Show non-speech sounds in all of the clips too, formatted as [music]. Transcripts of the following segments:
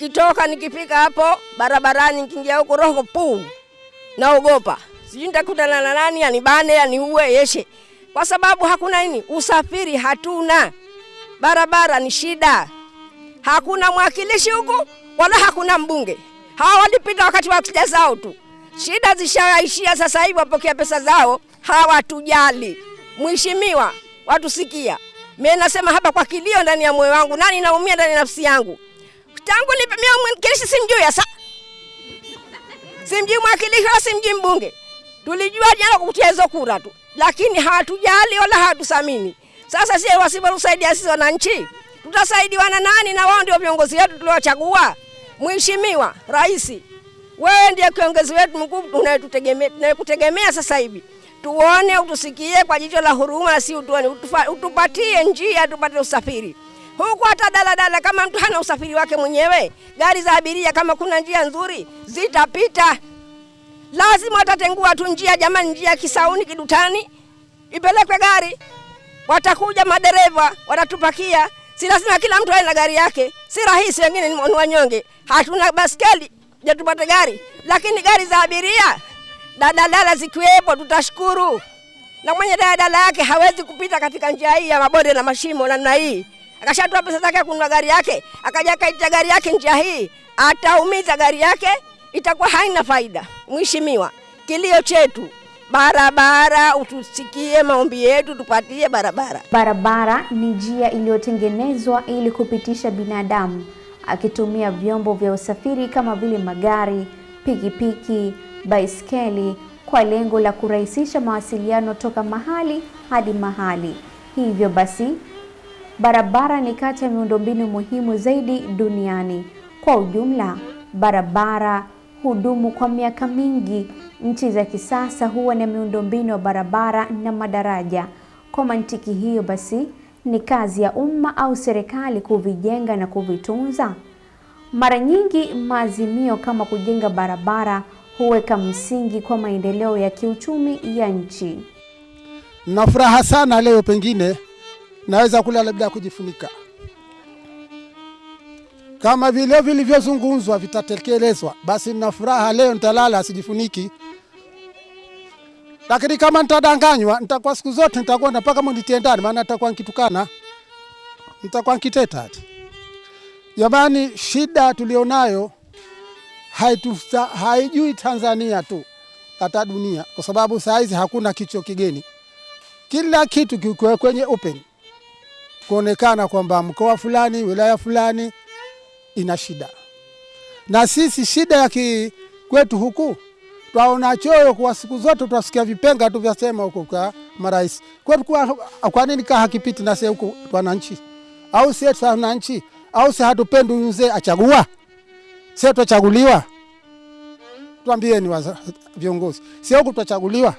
Nikitoka nikifika hapo barabarani, nikiingia huko roho puu, naogopa. Sijui nitakutana na nani anibane aniue yeshe, kwa sababu hakuna nini, usafiri hatuna, barabara ni shida, hakuna mwakilishi huku wala hakuna mbunge. Hawa walipita wakati wa shida zao tu, shida zishaishia sasa hivi, wapokea pesa zao, hawatujali. Mheshimiwa, watusikia. Mimi nasema hapa kwa kilio ndani ya moyo wangu, nani naumia ndani ya nafsi yangu tangu nipemea mwakilishi simjui sasa, simjui mwakilishi wala simjui mbunge. Tulijua jana kukutia hizo kura tu, lakini hawatujali wala hawatusamini. Sasa sisi wasipotusaidia sisi wananchi, tutasaidiwa na nani? Na wao ndio viongozi wetu tuliowachagua. Mheshimiwa Rais, wewe ndiye kiongozi wetu mkuu tunayetutegemea, tunayekutegemea sasa hivi. Tuone, utusikie kwa jicho la huruma, si utuone, utupatie njia, tupate usafiri huku hata daladala kama mtu hana usafiri wake mwenyewe, gari za abiria kama kuna njia nzuri zitapita. Lazima watatengua tu njia jamani, njia Kisauni Kidutani ipelekwe gari, watakuja madereva watatupakia. Si lazima kila mtu awe na gari yake, si rahisi, wengine ni wanyonge, hatuna baskeli je tupate gari, lakini gari za abiria daladala zikiwepo tutashukuru. Na mwenye daladala yake hawezi kupita katika njia hii ya mabonde na mashimo namna hii akashatoa pesa zake kununua gari yake, akaja akaita gari yake njia hii, ataumiza gari yake, itakuwa haina faida. Mheshimiwa, kilio chetu barabara, utusikie maombi yetu, tupatie barabara. Barabara ni njia iliyotengenezwa ili kupitisha binadamu akitumia vyombo vya usafiri kama vile magari, pikipiki, baiskeli kwa lengo la kurahisisha mawasiliano toka mahali hadi mahali. Hivyo basi barabara ni kati ya miundombinu muhimu zaidi duniani. Kwa ujumla, barabara hudumu kwa miaka mingi. Nchi za kisasa huwa na miundombinu ya barabara na madaraja. Kwa mantiki hiyo basi, ni kazi ya umma au serikali kuvijenga na kuvitunza. Mara nyingi maazimio kama kujenga barabara huweka msingi kwa maendeleo ya kiuchumi ya nchi. nafuraha sana leo, pengine naweza kula labda kujifunika, kama vile vilivyozungumzwa vitatekelezwa, basi nina furaha leo, nitalala sijifuniki. Lakini kama nitadanganywa, nitakuwa siku zote nitakwenda mpaka munitie ndani, maana nitakuwa nikitukana, nitakuwa nikiteta. Jamani, shida tulionayo haitusta, haijui Tanzania tu, hata dunia, kwa sababu saa hizi hakuna kicho kigeni, kila kitu kikiwa kwenye open kuonekana kwamba mkoa fulani wilaya fulani ina shida, na sisi shida ya kwetu huku twaona choyo kwa siku zote, twasikia vipenga tu vyasema huko kwa marais kwetu. Kwa, kwa nini kaa hakipiti na sisi huku wananchi? Au sisi wananchi au si hatupendi mzee achagua? Sisi twachaguliwa, twambieni viongozi, sie huku twachaguliwa?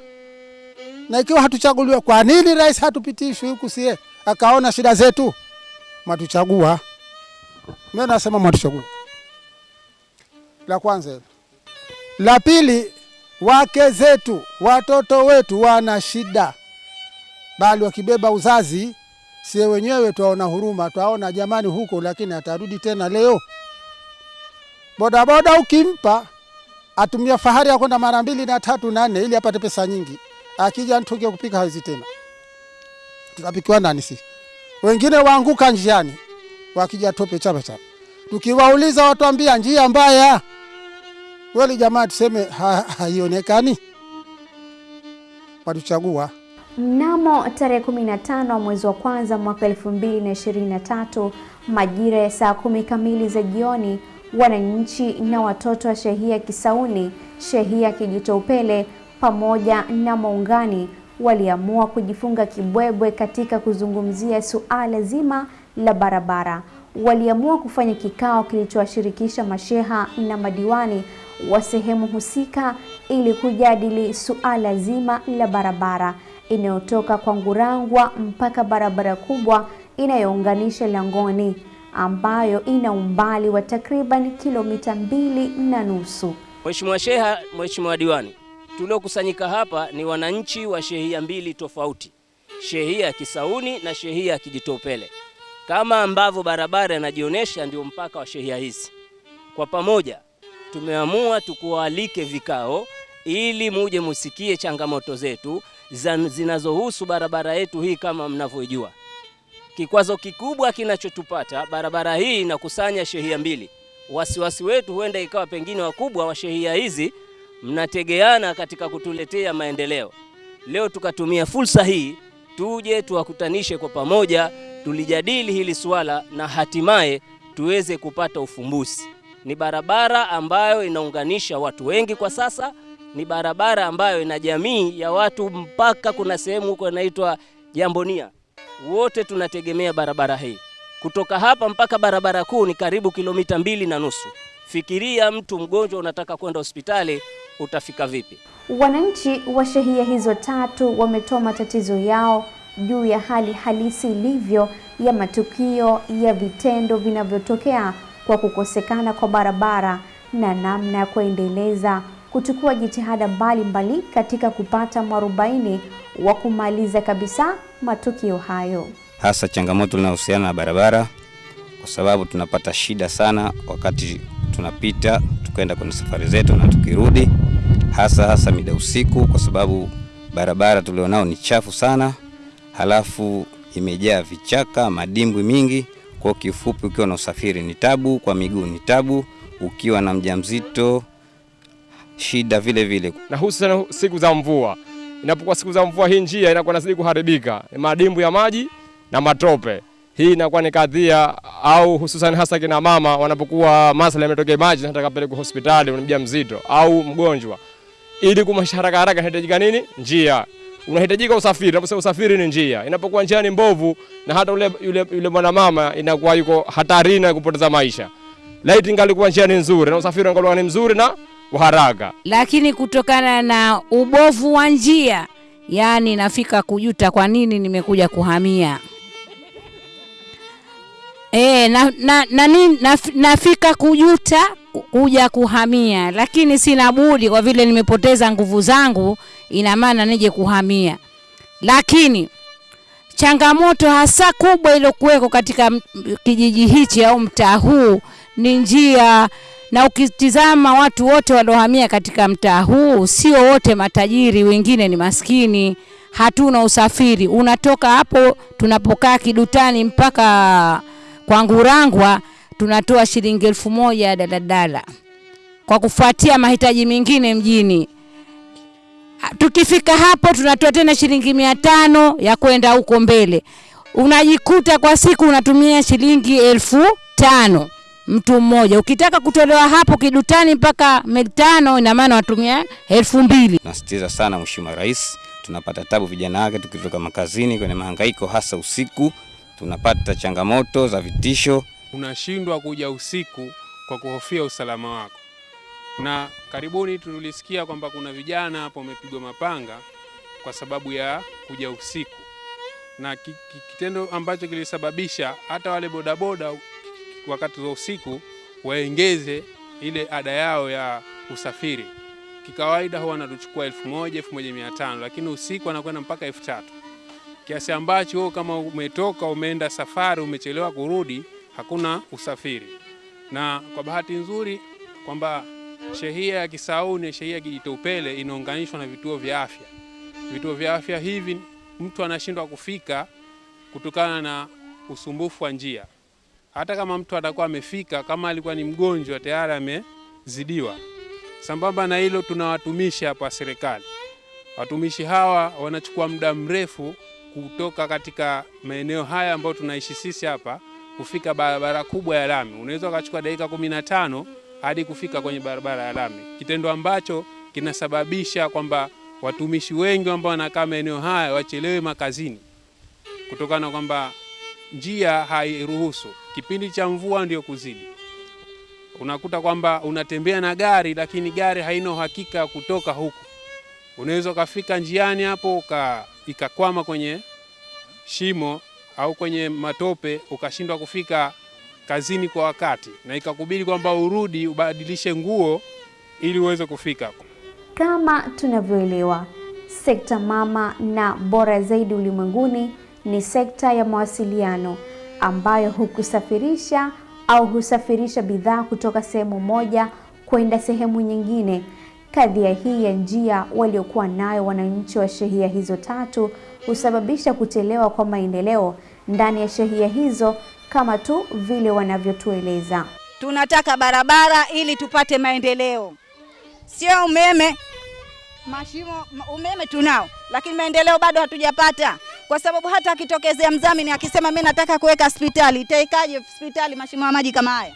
Na ikiwa hatuchaguliwa, kwa nini rais hatupitishwi huku sie akaona shida zetu, mwatuchagua. Mimi nasema mwatuchagua. La kwanza. La pili, wake zetu watoto wetu wana shida, bali wakibeba uzazi, sie wenyewe twaona huruma, twaona jamani huko, lakini atarudi tena leo. Bodaboda ukimpa atumia fahari ya kwenda mara mbili na tatu na nne ili apate pesa nyingi, akija ntuke kupika hawezi tena tutapikiwa ndani Si wengine waanguka njiani wakija tope chapa chapa, tukiwauliza watuambia njia mbaya. Kweli jamaa tuseme haionekani, watuchagua. Mnamo tarehe 15 mwezi wa kwanza mwaka 2023 majira ya saa kumi kamili za jioni, wananchi na watoto wa shehia Kisauni, shehia Kijitoupele pamoja na Maungani waliamua kujifunga kibwebwe katika kuzungumzia suala zima la barabara. Waliamua kufanya kikao kilichowashirikisha masheha na madiwani wa sehemu husika ili kujadili suala zima la barabara inayotoka kwa Ngurangwa mpaka barabara kubwa inayounganisha Langoni ambayo ina umbali wa takriban kilomita mbili na nusu. Mheshimiwa Sheha, Mheshimiwa Diwani, tuliokusanyika hapa ni wananchi wa shehia mbili tofauti, shehia ya Kisauni na shehia ya Kijitopele. Kama ambavyo barabara inajionyesha, ndio mpaka wa shehia hizi. Kwa pamoja tumeamua tukualike vikao ili muje musikie changamoto zetu zinazohusu barabara yetu hii. Kama mnavyojua, kikwazo kikubwa kinachotupata barabara hii inakusanya shehia mbili. Wasiwasi wetu huenda ikawa pengine wakubwa wa shehia hizi mnategeana katika kutuletea maendeleo. Leo tukatumia fursa hii tuje tuwakutanishe kwa pamoja, tulijadili hili swala na hatimaye tuweze kupata ufumbuzi. Ni barabara ambayo inaunganisha watu wengi kwa sasa, ni barabara ambayo ina jamii ya watu mpaka kuna sehemu huko inaitwa Jambonia. Wote tunategemea barabara hii. Kutoka hapa mpaka barabara kuu ni karibu kilomita mbili na nusu. Fikiria mtu mgonjwa unataka kwenda hospitali utafika vipi? Wananchi wa shehia hizo tatu wametoa matatizo yao juu ya hali halisi ilivyo ya matukio ya vitendo vinavyotokea kwa kukosekana kwa barabara na namna ya kuendeleza kuchukua jitihada mbalimbali katika kupata mwarobaini wa kumaliza kabisa matukio hayo. Hasa changamoto linahusiana na barabara, kwa sababu tunapata shida sana wakati tunapita tukaenda kwenye safari zetu na tukirudi, hasa hasa mida usiku, kwa sababu barabara tulionao ni chafu sana, halafu imejaa vichaka, madimbwi mingi. Kwa kifupi, ukiwa na usafiri ni tabu, kwa miguu ni tabu, ukiwa na mjamzito shida vile vile, na hususan siku za mvua. Inapokuwa siku za mvua, hii njia inakuwa inazidi kuharibika, madimbu ya maji na matope. Hii inakuwa ni kadhia, au hususan hasa kina mama wanapokuwa masala yametokea maji, nataka pelekwa hospitali, mjamzito au mgonjwa, ili kumaisha haraka inahitajika nini? Njia unahitajika usafiri. na usafiri ni njia, inapokuwa njia ni mbovu, na hata ule yule, yule mwanamama inakuwa yuko hatarini ya kupoteza maisha. Laiti ingalikuwa njia ni nzuri na usafiri ungalikuwa ni mzuri na haraka, lakini kutokana na ubovu wa njia, yani nafika kujuta kwa nini nimekuja kuhamia. E, na, na, na, na, nafika kujuta kuja kuhamia, lakini sina budi kwa vile nimepoteza nguvu zangu, ina maana nije kuhamia. Lakini changamoto hasa kubwa iliyokuweko katika kijiji hichi au mtaa huu ni njia, na ukitizama watu wote waliohamia katika mtaa huu sio wote matajiri, wengine ni maskini. Hatuna usafiri, unatoka hapo tunapokaa Kidutani mpaka kwa Ngurangwa tunatoa shilingi elfu moja ya daladala kwa kufuatia mahitaji mengine mjini. Tukifika hapo tunatoa tena shilingi mia tano ya kwenda huko mbele, unajikuta kwa siku unatumia shilingi elfu tano mtu mmoja. Ukitaka kutolewa hapo Kidutani mpaka Meltano, ina maana watumia elfu mbili. Nasitiza sana Mheshimiwa Rais, tunapata tabu vijana wake tukitoka makazini kwenye mahangaiko, hasa usiku tunapata changamoto za vitisho. Unashindwa kuja usiku kwa kuhofia usalama wako, na karibuni tulisikia kwamba kuna vijana hapo wamepigwa mapanga kwa sababu ya kuja usiku, na kitendo ambacho kilisababisha hata wale bodaboda wakati wa usiku waengeze ile ada yao ya usafiri. Kikawaida huwa anatuchukua elfu moja elfu moja mia tano lakini usiku anakwenda mpaka elfu tatu kiasi ambacho kama umetoka umeenda safari umechelewa kurudi, hakuna usafiri. Na kwa bahati nzuri kwamba shehia ya Kisauni na shehia ya Kijitopele inaunganishwa na vituo vya afya. Vituo vya afya hivi mtu anashindwa kufika kutokana na usumbufu wa njia. Hata kama mtu atakuwa amefika, kama alikuwa ni mgonjwa tayari amezidiwa. Sambamba na hilo, tuna watumishi hapa serikali. Watumishi hawa wanachukua muda mrefu kutoka katika maeneo haya ambayo tunaishi sisi hapa kufika barabara kubwa ya lami. Unaweza ukachukua dakika kumi na tano hadi kufika kwenye barabara ya lami, kitendo ambacho kinasababisha kwamba watumishi wengi ambao wanakaa maeneo haya wachelewe makazini kutokana na kwamba njia hairuhusu. Kipindi cha mvua ndio kuzidi, unakuta kwamba unatembea na gari, lakini gari haina uhakika kutoka huku. Unaweza ukafika njiani hapo uka ikakwama kwenye shimo au kwenye matope ukashindwa kufika kazini kwa wakati, na ikakubidi kwamba urudi ubadilishe nguo ili uweze kufika. Kama tunavyoelewa, sekta mama na bora zaidi ulimwenguni ni sekta ya mawasiliano ambayo hukusafirisha au husafirisha bidhaa kutoka sehemu moja kwenda sehemu nyingine. Kadhia hii ya njia waliokuwa nayo wananchi wa shehia hizo tatu husababisha kuchelewa kwa maendeleo ndani ya shehia hizo kama tu vile wanavyotueleza. Tunataka barabara ili tupate maendeleo, sio umeme. Mashimo umeme tunao, lakini maendeleo bado hatujapata, kwa sababu hata akitokezea mdhamini akisema mimi nataka kuweka hospitali, itaikaje hospitali mashimo ya maji kama haya?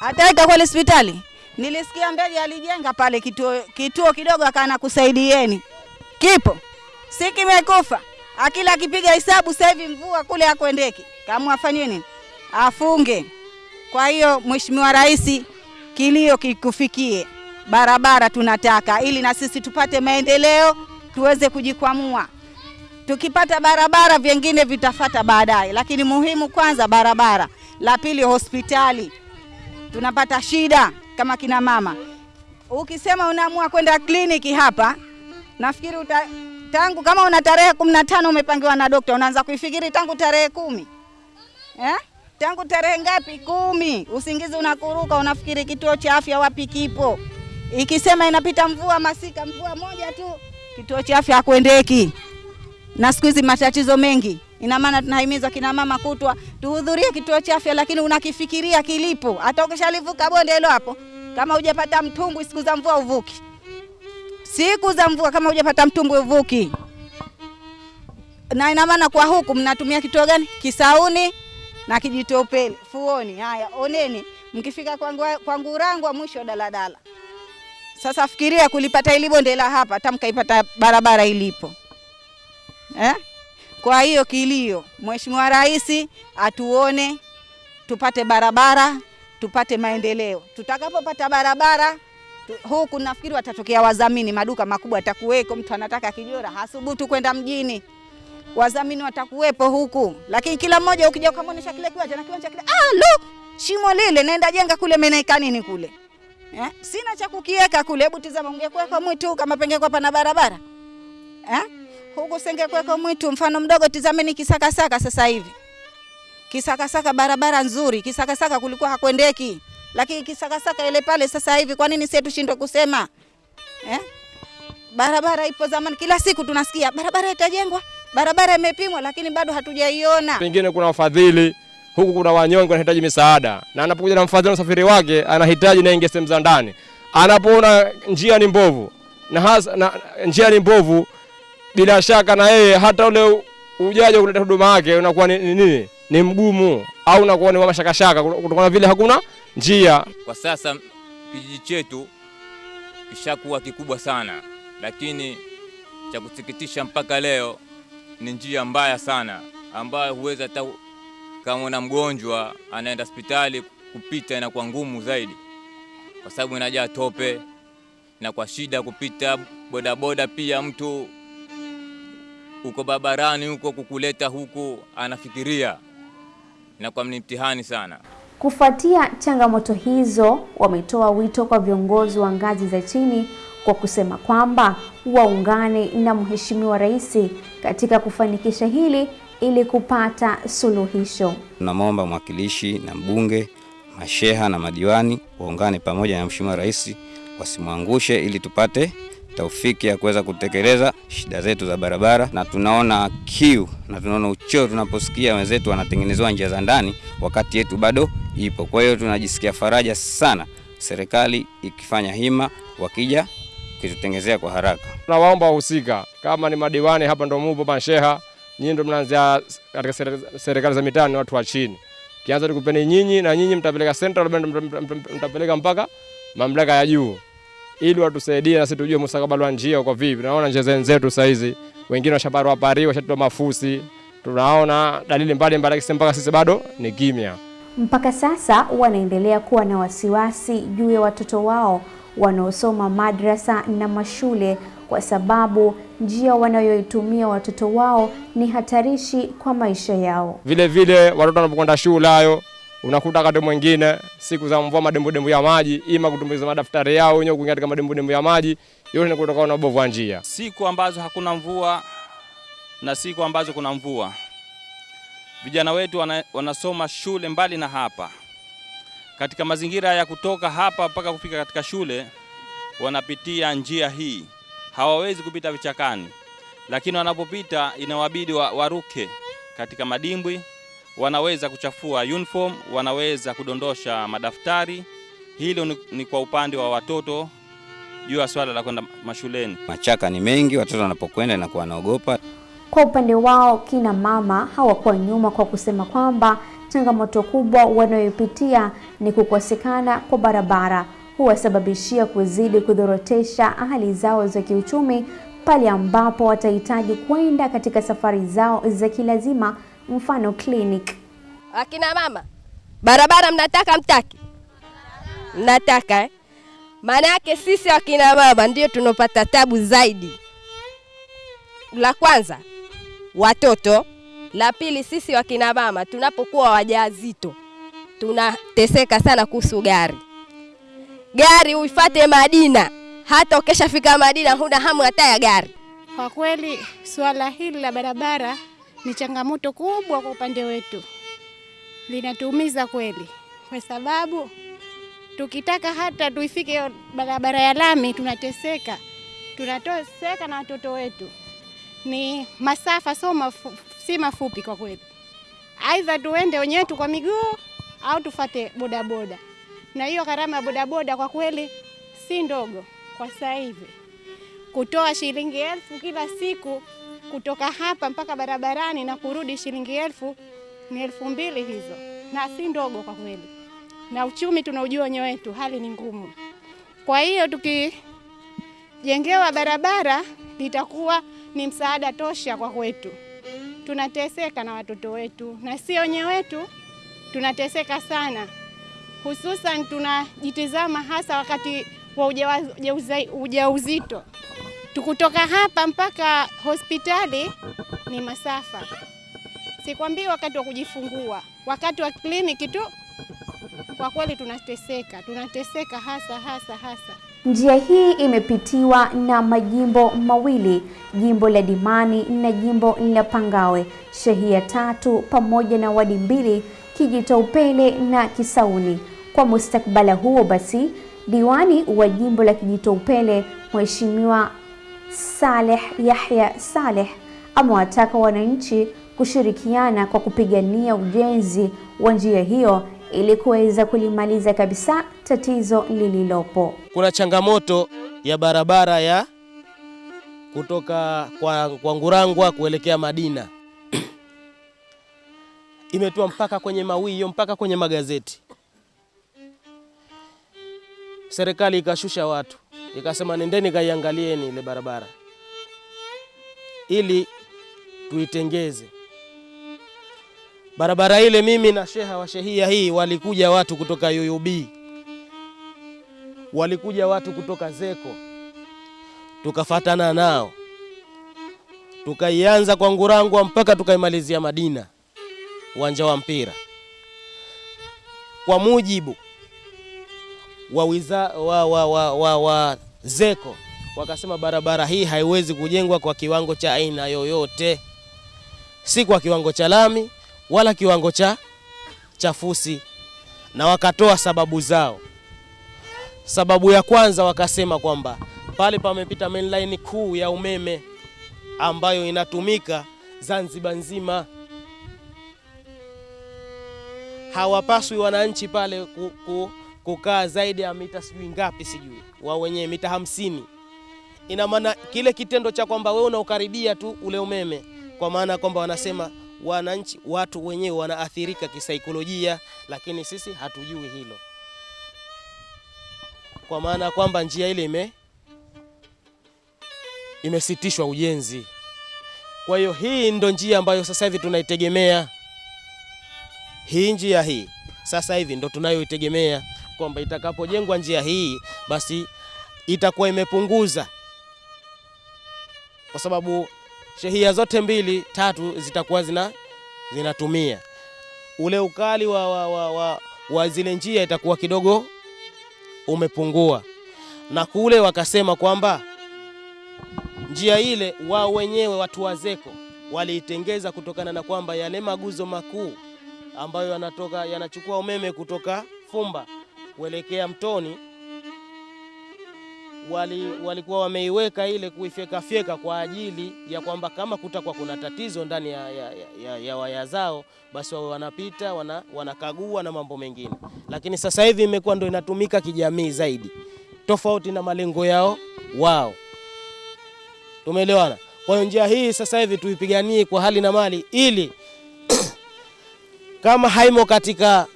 Ataweka kweli hospitali? Nilisikia Mbeje alijenga pale kituo, kituo kidogo akana kusaidieni, kipo si kimekufa. Akila akipiga hesabu sasa hivi mvua kule hakuendeki, kama afanye nini? Afunge. Kwa hiyo Mheshimiwa Rais, kilio kikufikie, barabara tunataka ili na sisi tupate maendeleo, tuweze kujikwamua. Tukipata barabara, vingine vitafata baadaye, lakini muhimu kwanza barabara. La pili hospitali, tunapata shida kama kina mama. Ukisema unaamua kwenda kliniki hapa, nafikiri uta, tangu kama una tarehe kumi na tano umepangiwa na dokta, unaanza kuifikiri tangu tarehe kumi eh? tangu tarehe ngapi? Kumi. Usingizi unakuruka, unafikiri kituo cha afya wapi kipo. Ikisema inapita mvua masika, mvua moja tu, kituo cha afya hakuendeki. Na siku hizi matatizo mengi, ina maana tunahimiza kina mama kutwa tuhudhurie kituo cha afya, lakini unakifikiria kilipo. Hata ukishalivuka bonde hilo hapo, kama hujapata mtumbwi, siku za mvua uvuki, siku za mvua kama hujapata mtumbwi uvuki. Na ina maana kwa huku mnatumia kituo gani? Kisauni na Kijitopele, Fuoni. Haya, oneni, mkifika kwa Ngurangwa mwisho daladala. Sasa fikiria kulipata ili bonde la hapa, hata mkaipata barabara ilipo eh? Kwa hiyo kilio, Mheshimiwa Rais atuone tupate barabara, tupate maendeleo. Tutakapopata barabara huku nafikiri watatokea wadhamini, maduka makubwa atakuweko. Mtu anataka kijora hasubutu kwenda mjini wadhamini watakuwepo huku, lakini kila mmoja ukija ukamwonyesha kile kiwanja na kiwanja kile, ah, look shimo lile naenda jenga kule, menaika nini kule eh? Sina cha kukiweka kule. Hebu tizama, ungekuweka mwitu kama pengekuwa pana barabara eh? Huku sengekuweka mwitu mfano mdogo. Tizameni Kisakasaka sasa hivi, Kisakasaka barabara nzuri, Kisakasaka kulikuwa hakwendeki, lakini Kisakasaka ile pale sasa hivi, kwa nini sisi tushindwe kusema eh? Barabara ipo zamani, kila siku tunasikia barabara itajengwa barabara imepimwa lakini bado hatujaiona. Pengine kuna wafadhili huku, kuna wanyonge wanahitaji misaada, na anapokuja na mfadhili na usafiri wake anahitaji naingia sehemu za ndani, anapoona njia ni mbovu na hasa na, njia ni mbovu, bila shaka na yeye hata ule ujaji wa kuleta huduma yake unakuwa ni nini, ni, mgumu au unakuwa ni mashakashaka kutokana vile hakuna njia. Kwa sasa kijiji chetu kishakuwa kikubwa sana, lakini cha kusikitisha mpaka leo ni njia mbaya sana ambayo huweza hata kama una mgonjwa anaenda hospitali kupita inakuwa ngumu zaidi, kwa sababu inajaa tope na kwa shida kupita. Bodaboda pia mtu uko barabarani huko kukuleta huku anafikiria, na kwa mtihani sana. Kufuatia changamoto hizo, wametoa wito kwa viongozi wa ngazi za chini kwa kusema kwamba waungane na Mheshimiwa Rais katika kufanikisha hili ili kupata suluhisho. Tunamwomba mwakilishi na mbunge, masheha na madiwani waungane pamoja na Mheshimiwa Rais, wasimwangushe ili tupate taufiki ya kuweza kutekeleza shida zetu za barabara, na tunaona kiu na tunaona ucheo tunaposikia wenzetu wanatengenezewa njia za ndani wakati yetu bado ipo. Kwa hiyo tunajisikia faraja sana serikali ikifanya hima, wakija kitutengezea kwa haraka. Tunawaomba wahusika kama ni madiwani hapa ndo mupo, masheha nyinyi ndo mnaanzia katika serikali za mitaa, ni watu wa chini. Kianza tukupeni nyinyi na nyinyi mtapeleka central, mtapeleka mpaka mamlaka ya juu ili watusaidie na sisi tujue mustakabali wa njia uko vipi. Tunaona njia zenzetu sasa hizi wengine washaparwa pari, washatoa mafusi, tunaona dalili mbalimbali, mpaka sisi bado ni kimya. Mpaka sasa wanaendelea kuwa na wasiwasi juu ya watoto wao wanaosoma madrasa na mashule kwa sababu njia wanayoitumia watoto wao ni hatarishi kwa maisha yao. Vile vile watoto wanapokwenda shule hayo unakuta wakati mwingine siku za mvua madembudembu ya maji, ima kutumbukiza madaftari yao wenyewe kuingia katika madembudembu ya maji, yote ni kutokana na ubovu wa njia. Siku ambazo hakuna mvua na siku ambazo kuna mvua, vijana wetu wana, wanasoma shule mbali na hapa. Katika mazingira ya kutoka hapa mpaka kufika katika shule, wanapitia njia hii, hawawezi kupita vichakani, lakini wanapopita inawabidi wa, waruke katika madimbwi. Wanaweza kuchafua uniform, wanaweza kudondosha madaftari. Hilo ni, ni kwa upande wa watoto juu ya swala la kwenda mashuleni. Machaka ni mengi, watoto wanapokwenda inakuwa wanaogopa. Kwa upande wao, kina mama hawakuwa nyuma kwa kusema kwamba changamoto kubwa wanayopitia ni kukosekana kwa barabara huwasababishia kuzidi kudhorotesha hali zao za kiuchumi pale ambapo watahitaji kwenda katika safari zao za kilazima, mfano clinic. Akina mama, barabara mnataka mtaki? Mnataka eh? Maana yake sisi akina mama ndio tunapata tabu zaidi. La kwanza watoto, la pili sisi wakina mama tunapokuwa wajawazito tunateseka sana kuhusu gari. Gari uifate Madina, hata ukishafika Madina huna hamu hata ya gari. Kwa kweli suala hili la barabara ni changamoto kubwa kwa upande wetu, linatuumiza kweli, kwa sababu tukitaka hata tuifike barabara ya lami tunateseka, tunateseka na watoto wetu. Ni masafa so mafu, si mafupi kwa kweli, aidha tuende wenyewe tu kwa miguu au tufate bodaboda, na hiyo gharama ya bodaboda kwa kweli si ndogo kwa sasa hivi. Kutoa shilingi elfu kila siku kutoka hapa mpaka barabarani na kurudi shilingi elfu ni elfu mbili hizo, na si ndogo kwa kweli, na uchumi tunaujua wenyewe wetu, hali ni ngumu. Kwa hiyo tukijengewa barabara litakuwa ni msaada tosha kwa kwetu. Tunateseka na watoto wetu, na si wenyewe wetu tunateseka sana, hususan tunajitizama hasa wakati wa ujauzito uja uja tukutoka hapa mpaka hospitali ni masafa. Sikwambii wakati wa kujifungua, wakati wa kliniki tu, kwa kweli tunateseka, tunateseka hasa hasa hasa. Njia hii imepitiwa na majimbo mawili, jimbo la Dimani na jimbo la Pangawe, shehia tatu pamoja na wadi mbili, Kijitoupele na Kisauni. Kwa mustakabala huo basi, diwani wa jimbo la Kijitoupele Mheshimiwa Saleh Yahya Saleh amewataka wananchi kushirikiana kwa kupigania ujenzi wa njia hiyo ili kuweza kulimaliza kabisa tatizo lililopo. Kuna changamoto ya barabara ya kutoka kwa, kwa Ngurangwa kuelekea Madina [clears throat] imetua mpaka kwenye mawio mpaka kwenye magazeti. Serikali ikashusha watu ikasema nendeni kaiangalieni ile barabara ili tuitengeze. Barabara ile. Mimi na sheha wa shehia hii walikuja watu kutoka UUB, walikuja watu kutoka Zeko, tukafatana nao. Tukaianza kwa Ngurangwa mpaka tukaimalizia Madina, uwanja wa mpira, kwa mujibu wa, wiza, wa, wa, wa, wa, wa Zeko. Wakasema barabara hii haiwezi kujengwa kwa kiwango cha aina yoyote, si kwa kiwango cha lami wala kiwango cha chafusi, na wakatoa sababu zao. Sababu ya kwanza wakasema kwamba pale pamepita mainline kuu ya umeme ambayo inatumika Zanzibar nzima, hawapaswi wananchi pale ku, ku, kukaa zaidi ya mita sijui ngapi, sijui wa wenyewe mita hamsini. Ina maana kile kitendo cha kwamba wewe unaukaribia tu ule umeme, kwa maana kwamba wanasema wananchi, watu wenyewe wanaathirika kisaikolojia, lakini sisi hatujui hilo, kwa maana kwamba njia ile ime imesitishwa ujenzi. Kwa hiyo hii ndo njia ambayo sasa hivi tunaitegemea. Hii njia hii sasa hivi ndo tunayoitegemea kwamba itakapojengwa njia hii basi itakuwa imepunguza, kwa sababu shehia zote mbili tatu zitakuwa zina zinatumia. Ule ukali wa, wa, wa, wa, wa zile njia itakuwa kidogo umepungua, na kule wakasema kwamba njia ile wao wenyewe watu wazeko waliitengeza kutokana na kwamba yale maguzo makuu ambayo yanatoka yanachukua umeme kutoka Fumba kuelekea Mtoni wali, walikuwa wameiweka ile kuifyekafyeka kwa ajili ya kwamba kama kutakuwa kuna tatizo ndani ya, ya, ya, ya, ya waya zao basi wawe wanapita wana, wanakagua na mambo mengine, lakini sasa hivi imekuwa ndio inatumika kijamii zaidi, tofauti na malengo yao wao. Tumeelewana? Kwa hiyo njia hii sasa hivi tuipiganie kwa hali na mali, ili [coughs] kama haimo katika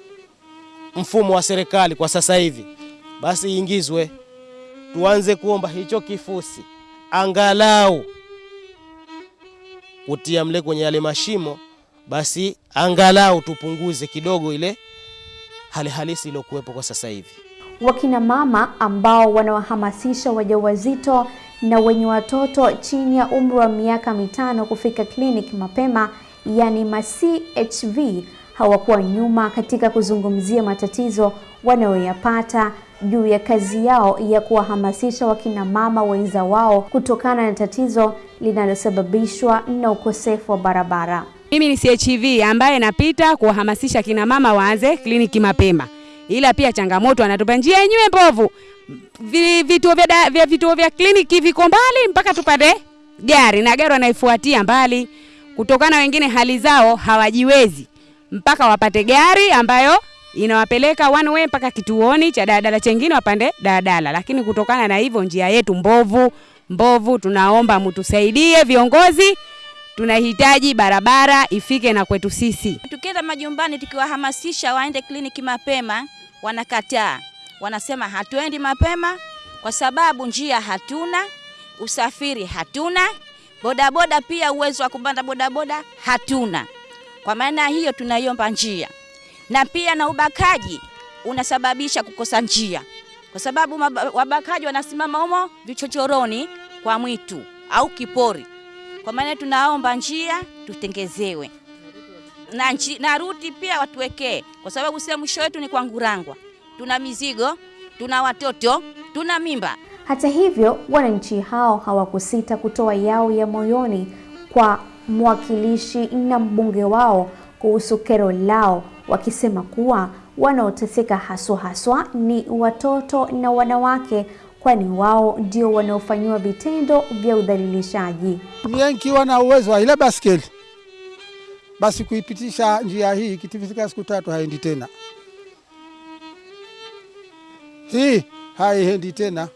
mfumo wa serikali kwa sasa hivi, basi iingizwe tuanze kuomba hicho kifusi. Angalau. Kutia mle kwenye yale mashimo, basi angalau tupunguze kidogo ile hali halisi iliyokuwepo kwa sasa hivi. Wakina mama ambao wanawahamasisha wajawazito na wenye watoto chini ya umri wa miaka mitano kufika kliniki mapema, yani ma CHV, hawakuwa nyuma katika kuzungumzia matatizo wanayoyapata juu ya kazi yao ya kuwahamasisha wakina mama wenza wao kutokana na tatizo linalosababishwa na ukosefu wa barabara. Mimi ni CHV ambaye napita kuwahamasisha kina mama waanze kliniki mapema, ila pia changamoto anatupa njia yenyewe mbovu. Vituo vya, vya, vituo vya kliniki viko mbali mpaka tupate gari na gari wanaifuatia mbali, kutokana wengine hali zao hawajiwezi mpaka wapate gari ambayo inawapeleka one way mpaka kituoni cha daladala chengine wapande daladala. Lakini kutokana na hivyo njia yetu mbovu mbovu, tunaomba mtusaidie viongozi, tunahitaji barabara ifike na kwetu sisi. Tukienda majumbani tukiwahamasisha waende kliniki mapema, wanakataa. Wanasema hatuendi mapema kwa sababu njia hatuna, usafiri hatuna, bodaboda pia uwezo wa kupanda bodaboda hatuna. Kwa maana hiyo tunaiomba njia, na pia na ubakaji unasababisha kukosa njia, kwa sababu wabakaji wanasimama humo vichochoroni kwa mwitu au kipori. Kwa maana tunaomba njia tutengezewe na, nchi, na ruti pia watuwekee, kwa sababu sio mwisho wetu ni kwa Ngurangwa. Tuna mizigo, tuna watoto, tuna mimba. Hata hivyo, wananchi hao hawakusita kutoa yao ya moyoni kwa mwakilishi na mbunge wao kuhusu kero lao, wakisema kuwa wanaoteseka haswa haswa ni watoto na wanawake, kwani wao ndio wanaofanyiwa vitendo vya udhalilishaji. Nikiwa na uwezo wa ile baskeli basi kuipitisha njia hii, kitifika siku tatu haendi tena, hii haiendi tena.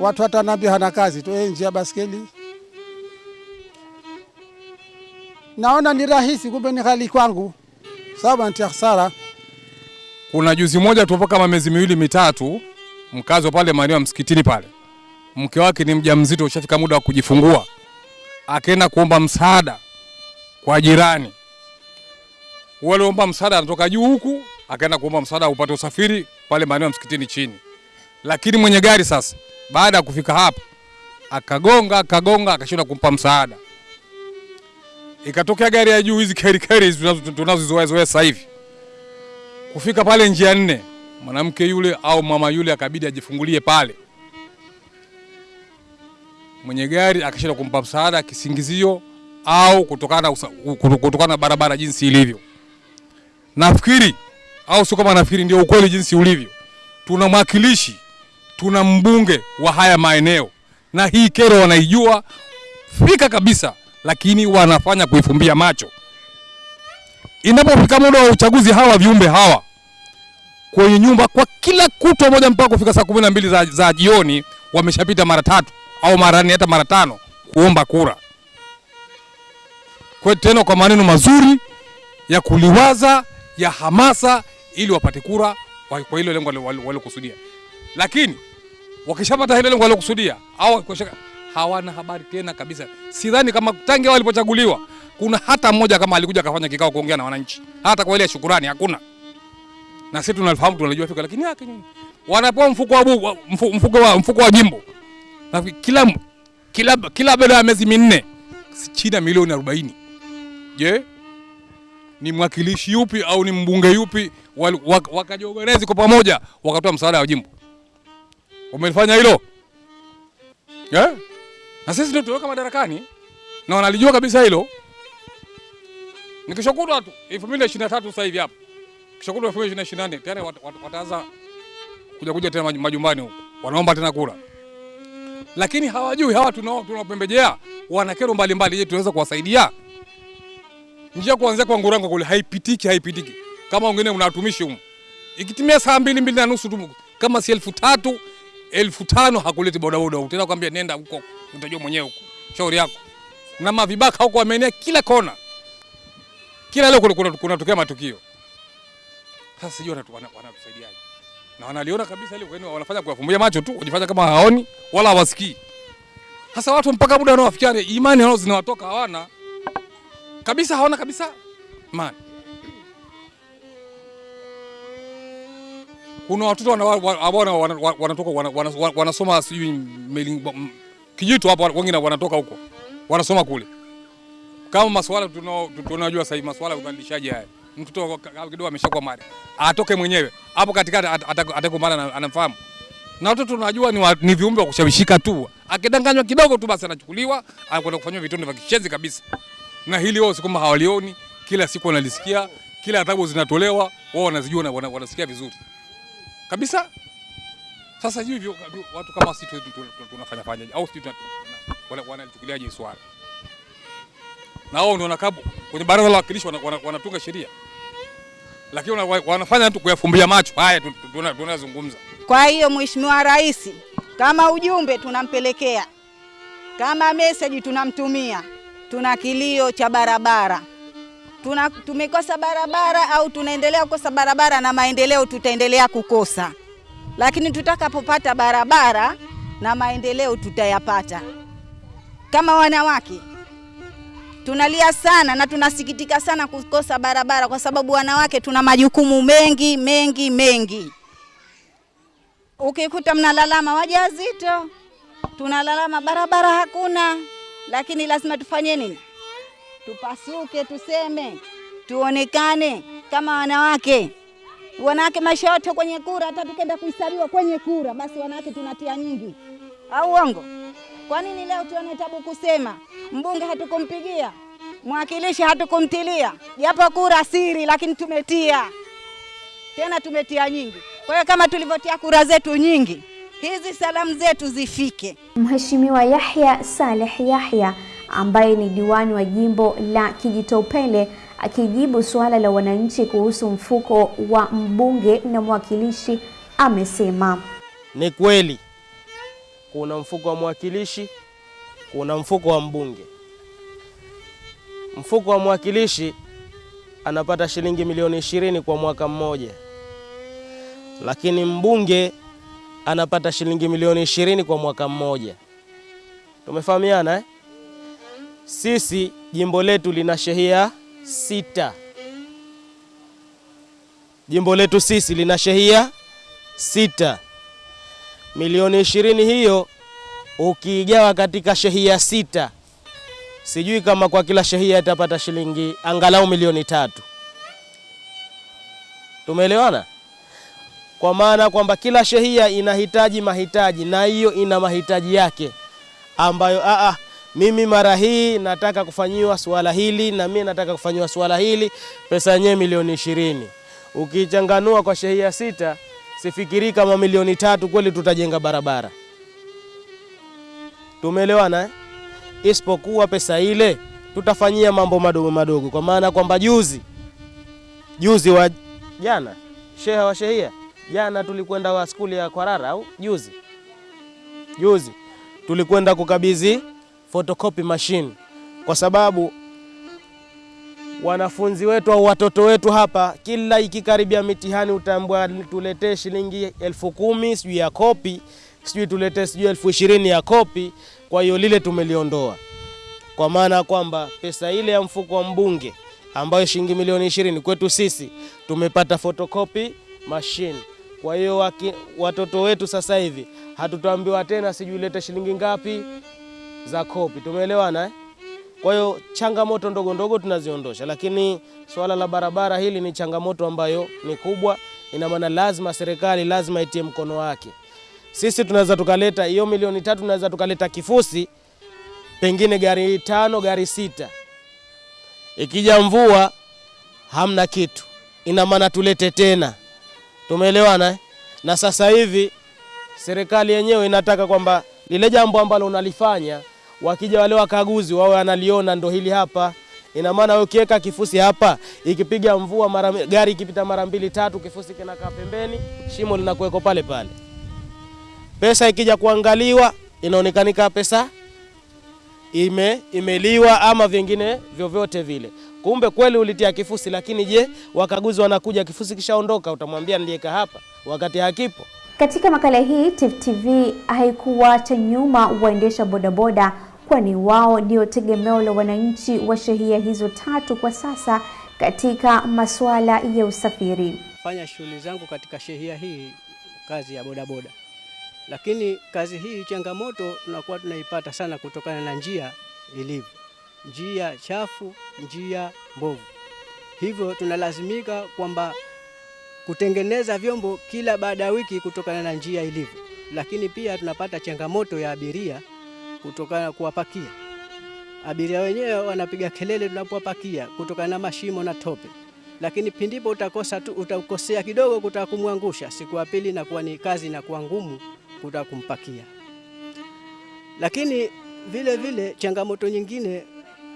Watu hata nambia hana kazi tu, eh, njia baskeli. Naona ni rahisi, kumbe ni hali kwangu, sababu natia hasara. Kuna juzi moja tupo kama miezi miwili mitatu, mkazi wa pale maeneo ya msikitini pale, mke wake ni mjamzito, ushafika muda wa kujifungua, akaenda kuomba msaada kwa jirani. Wale omba msaada anatoka juu huku, akaenda kuomba msaada upate usafiri pale maeneo ya msikitini chini, lakini mwenye gari sasa, baada ya kufika hapa, akagonga akagonga, akashindwa kumpa msaada. Ikatokea gari ya juu, hizi keri keri tunazozoea zoea sasa hivi kufika pale njia nne, mwanamke yule au mama yule akabidi ajifungulie pale. Mwenye gari akashindwa kumpa msaada kisingizio au kutokana na kutokana barabara jinsi ilivyo. Nafikiri au sio kama nafikiri, ndio ukweli jinsi ulivyo. Tuna mwakilishi, tuna mbunge wa haya maeneo, na hii kero wanaijua fika kabisa, lakini wanafanya kuifumbia macho inapofika muda wa uchaguzi, hawa viumbe hawa kwenye nyumba kwa kila kutwa moja mpaka kufika saa kumi na mbili za, za jioni wameshapita mara tatu au mara nne hata mara tano kuomba kura, kwa tena kwa maneno mazuri ya kuliwaza ya hamasa, ili wapate kura kwa hilo lengo waliokusudia. Lakini wakishapata hilo lengo waliokusudia au hawana habari tena kabisa. Sidhani kama tangia walipochaguliwa kuna hata mmoja kama alikuja akafanya kikao kuongea na wananchi, hata kwa ile shukurani hakuna. Na sisi tunalifahamu tunajua fika, lakini yake nini? Wanapewa mfuko wa mfuko wa mfuko wa jimbo na kila kila kila baada ya miezi minne chini ya milioni 40. Je, ni mwakilishi yupi au ni mbunge yupi wakajiorganize kwa pamoja wakatoa msaada wa jimbo? Umelifanya hilo yeah? Na sisi ndio tuweka madarakani na wanalijua kabisa hilo. Ni kesho kutwa tu 2023 sasa hivi hapa. kishokutwa 2024 tena wat- wat- wataanza kuja kuja tena majumbani huko. Wanaomba tena kura. Lakini hawajui hawa tunao tunapembejea wana kero mbalimbali je, tunaweza kuwasaidia? Njia kuanzia kwa Ngurango kule haipitiki haipitiki. Kama wengine una huko. Ikitimia saa mbili mbili na nusu tu kama si elfu tatu elfu tano hakuleti bodaboda huko. Tena kwambia nenda huko utajua mwenyewe huko. Shauri yako. Na mavibaka huko wameenea kila kona. Kila leo kuna, kuna, kunatokea matukio. Sasa sijui wanatu- wana- wanatusaidiaje. Na wanaliona kabisa ile kwani wanafanya kuwafumbia macho tu, kujifanya kama hawaoni wala hawasikii. Sasa watu mpaka muda wanaofikia imani wao zinawatoka hawana kabisa, hawana kabisa imani. Kuna watoto ambao wana- wana- wana- wanatoka wana- wana- wana- wanasoma sijui Kijitu hapo, wengine wanatoka huko wanasoma kule. Kama masuala tunajua sasa hivi masuala ya ubadilishaji haya, mtoto kidogo ameshakuwa mali atoke mwenyewe hapo katikati, atakumbana na anamfahamu. Na watoto tunajua ni, wa, ni viumbe wa kushawishika tu, akidanganywa kidogo tu basi anachukuliwa anakwenda kufanywa vitendo vya kishenzi kabisa, na hili wao si hawalioni, kila siku wanalisikia, kila adhabu zinatolewa, wao wanazijua na wanasikia vizuri kabisa. Sasa hivi watu kama sisi tu- tu- tu- tunafanya fanyaje au sisi wanalichukuliaje swala? na wao ndio wanakaa kwenye baraza la wana- wanatunga sheria, lakini wanafanya tu kuyafumbia macho. Haya tu- tu- tunazungumza. Kwa hiyo Mheshimiwa Rais, kama ujumbe tunampelekea, kama meseji tunamtumia, tuna kilio cha barabara tuna, tumekosa barabara au tunaendelea kukosa barabara na maendeleo tutaendelea kukosa, lakini tutakapopata barabara na maendeleo tutayapata. Kama wanawake tunalia sana na tunasikitika sana kukosa barabara, kwa sababu wanawake tuna majukumu mengi mengi mengi. Ukikuta mnalalama wajawazito, tunalalama barabara hakuna, lakini lazima tufanye nini? Tupasuke, tuseme, tuonekane kama wanawake. Wanawake maisha yote kwenye kura, hata tukenda kuhesabiwa kwenye kura, basi wanawake tunatia nyingi, au uongo? Kwa nini leo tuone tabu kusema mbunge hatukumpigia, mwakilishi hatukumtilia, japo kura siri, lakini tumetia tena, tumetia nyingi. Kwa hiyo kama tulivyotia kura zetu nyingi, hizi salamu zetu zifike. Mheshimiwa Yahya Saleh Yahya ambaye ni diwani wa jimbo la Kijitopele akijibu suala la wananchi kuhusu mfuko wa mbunge na mwakilishi amesema Ni kweli kuna mfuko wa mwakilishi, kuna mfuko wa mbunge. Mfuko wa mwakilishi anapata shilingi milioni ishirini kwa mwaka mmoja, lakini mbunge anapata shilingi milioni ishirini kwa mwaka mmoja. Tumefahamiana eh? Sisi jimbo letu lina shehia sita. Jimbo letu sisi lina shehia sita. Milioni ishirini hiyo ukiigawa katika shehia sita, sijui kama kwa kila shehia itapata shilingi angalau milioni tatu. Tumeelewana? Kwa maana kwamba kila shehia inahitaji mahitaji na hiyo ina mahitaji yake ambayo aa, mimi mara hii nataka kufanyiwa swala hili na mimi nataka kufanyiwa swala hili, pesa yenyewe milioni ishirini. Ukichanganua kwa shehia sita, sifikiri kama milioni tatu kweli tutajenga barabara. Tumeelewana eh? Isipokuwa pesa ile tutafanyia mambo madogo madogo, kwa maana kwamba juzi juzi wa jana sheha wa shehia jana tulikwenda wa skuli ya Kwarara au juzi juzi tulikwenda kukabidhi photocopy machine kwa sababu wanafunzi wetu au watoto wetu hapa, kila ikikaribia mitihani utaambiwa tuletee shilingi elfu kumi sijui ya kopi, sijui tuletee sijui elfu ishirini ya kopi. Kwa hiyo lile tumeliondoa, kwa maana kwamba pesa ile ya mfuko wa mbunge ambayo shilingi milioni ishirini kwetu sisi tumepata photocopy machine. Kwa hiyo watoto wetu sasa hivi hatutaambiwa tena sijui lete shilingi ngapi za kopi. Tumeelewana eh? Kwa hiyo changamoto ndogo ndogo tunaziondosha, lakini swala la barabara hili ni changamoto ambayo ni kubwa. Ina maana lazima serikali lazima itie mkono wake. Sisi tunaweza tukaleta hiyo milioni tatu, tunaweza tukaleta kifusi, pengine gari tano, gari sita, Ikija mvua hamna kitu, ina maana tulete tena. Tumeelewana eh? Na sasa hivi serikali yenyewe inataka kwamba lile jambo ambalo unalifanya wakija wale wakaguzi wawe wanaliona ndo hili hapa. Ina maana wewe ukiweka kifusi hapa, ikipiga mvua mara gari ikipita mara mbili tatu, kifusi kinakaa pembeni, shimo linakuweko pale pale. Pesa ikija kuangaliwa inaonekanika pesa ime imeliwa ama vingine vyovyote vile. Kumbe kweli ulitia kifusi, lakini je, wakaguzi wanakuja, kifusi kishaondoka, utamwambia niliweka hapa wakati hakipo. Katika makala hii Tifu TV haikuwacha nyuma waendesha bodaboda, kwani wao ndio tegemeo la wananchi wa shehia hizo tatu kwa sasa katika masuala ya usafiri. fanya shughuli zangu katika shehia hii, kazi ya bodaboda. Lakini kazi hii changamoto tunakuwa tunaipata sana kutokana na njia ilivyo, njia chafu, njia mbovu. Hivyo tunalazimika kwamba kutengeneza vyombo kila baada ya wiki kutokana na njia ilivyo, lakini pia tunapata changamoto ya abiria kutokana na kuwapakia abiria wenyewe wanapiga kelele tunapowapakia kutokana na mashimo na tope, lakini pindipo utakosa tu, utakosea kidogo kutaka kumwangusha, siku ya pili inakuwa ni kazi inakuwa ngumu kutaka kumpakia. Lakini vile vile changamoto nyingine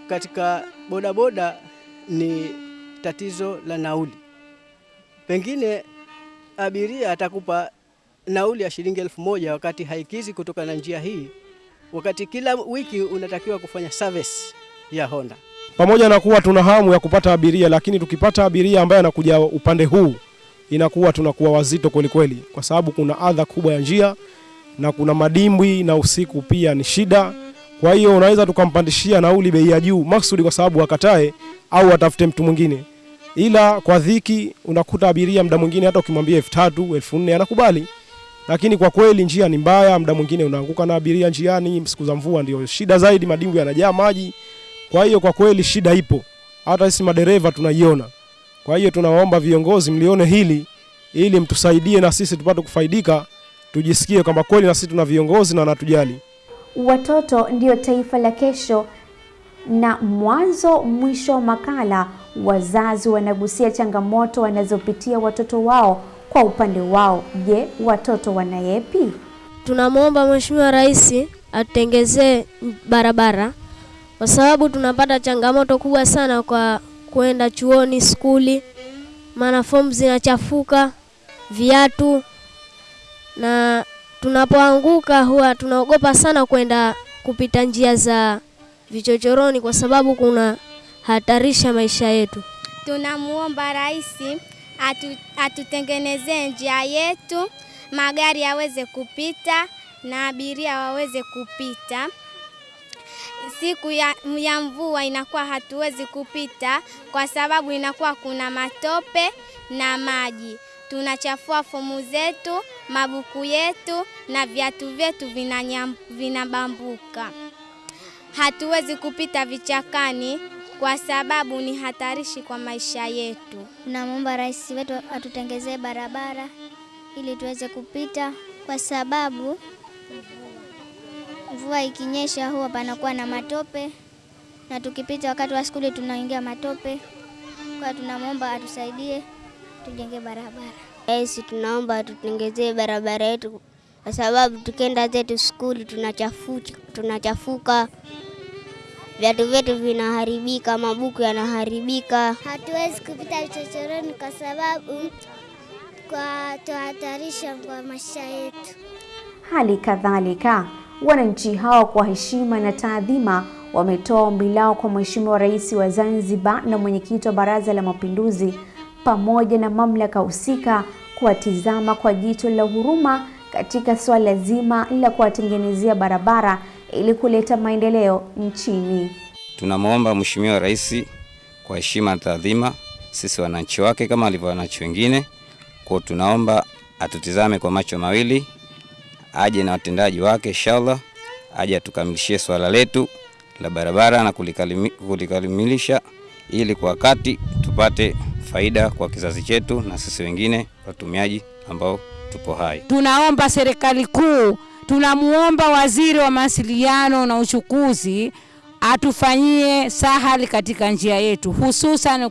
katika bodaboda ni tatizo la nauli. Pengine abiria atakupa nauli ya shilingi elfu moja wakati haikizi kutoka na njia hii, wakati kila wiki unatakiwa kufanya service ya Honda. pamoja na kuwa tuna hamu ya kupata abiria, lakini tukipata abiria ambaye anakuja upande huu inakuwa tunakuwa wazito kweli kweli, kwa sababu kuna adha kubwa ya njia na kuna madimbwi na usiku pia ni shida. Kwa hiyo unaweza tukampandishia nauli bei ya juu maksudi kwa sababu akatae au atafute mtu mwingine, ila kwa dhiki unakuta abiria muda mwingine hata ukimwambia elfu tatu elfu nne anakubali, lakini kwa kweli njia ni mbaya, muda mwingine unaanguka na abiria njiani. Siku za mvua ndio shida zaidi, madimbwi yanajaa maji. Kwa hiyo kwa kweli shida ipo, hata sisi madereva tunaiona. Kwa hiyo tunawaomba viongozi mlione hili ili mtusaidie na sisi tupate kufaidika, tujisikie kwamba kweli na sisi tuna viongozi na wanatujali. Watoto ndio taifa la kesho. Na mwanzo mwisho makala, wazazi wanagusia changamoto wanazopitia watoto wao kwa upande wao. Je, watoto wana yepi? Tunamwomba Mheshimiwa Rais atutengezee barabara kwa sababu tunapata changamoto kubwa sana kwa kwenda chuoni, skuli, maana fomu zinachafuka, viatu, na tunapoanguka huwa tunaogopa sana kwenda kupita njia za vichochoroni kwa sababu kuna hatarisha maisha yetu. Tunamuomba rais atu, atutengenezee njia yetu, magari yaweze kupita na abiria waweze kupita. Siku ya, ya mvua inakuwa hatuwezi kupita kwa sababu inakuwa kuna matope na maji. Tunachafua fomu zetu, mabuku yetu na viatu vyetu vinabambuka. vinabambuka. Hatuwezi kupita vichakani kwa sababu ni hatarishi kwa maisha yetu. Tunamwomba rais wetu atutengezee barabara ili tuweze kupita, kwa sababu mvua ikinyesha huwa panakuwa na matope, na tukipita wakati wa skuli tunaingia matope. Kwa tunamwomba atusaidie tujenge barabara. Rais, tunaomba atutengezee barabara yetu, kwa sababu tukienda zetu skuli tunachafuka, tunachafuka, viatu vyetu vinaharibika, mabuku yanaharibika. Hatuwezi kupita vichochoroni kwa sababu kwa tuhatarisha kwa maisha yetu. Hali kadhalika wananchi hao kwa heshima na taadhima wametoa ombi lao kwa Mheshimiwa Rais wa Zanzibar na mwenyekiti wa Baraza la Mapinduzi pamoja na mamlaka husika kuwatizama kwa jicho la huruma katika suala zima la kuwatengenezea barabara ili kuleta maendeleo nchini. Tunamwomba Mheshimiwa Rais kwa heshima na taadhima, sisi wananchi wake kama alivyo wananchi wengine, kwa tunaomba atutizame kwa macho mawili, aje na watendaji wake inshallah, aje atukamilishie swala letu la barabara na kulikamilisha ili kwa wakati tupate faida kwa kizazi chetu na sisi wengine watumiaji ambao tupo hai. Tunaomba serikali kuu, tunamuomba waziri wa mawasiliano na uchukuzi atufanyie sahali katika njia yetu, hususan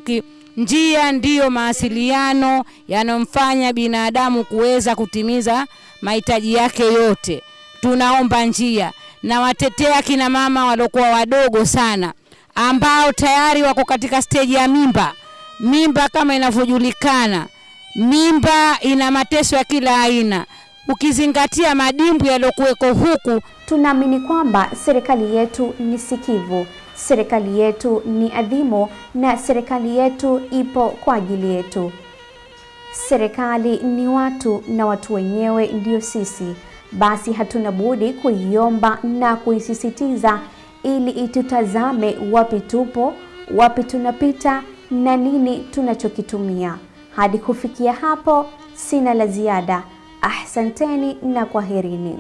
njia ndiyo mawasiliano yanayomfanya binadamu kuweza kutimiza mahitaji yake yote. Tunaomba njia na watetea kina mama waliokuwa wadogo sana ambao tayari wako katika steji ya mimba. Mimba kama inavyojulikana, mimba ina mateso ya kila aina, ukizingatia madimbu yaliyokuweko huku. Tunaamini kwamba serikali yetu ni sikivu, serikali yetu ni adhimu na serikali yetu ipo kwa ajili yetu. Serikali ni watu na watu wenyewe ndio sisi, basi hatuna budi kuiomba na kuisisitiza ili itutazame wapi tupo, wapi tunapita na nini tunachokitumia. Hadi kufikia hapo, sina la ziada. Ahsanteni na kwaherini.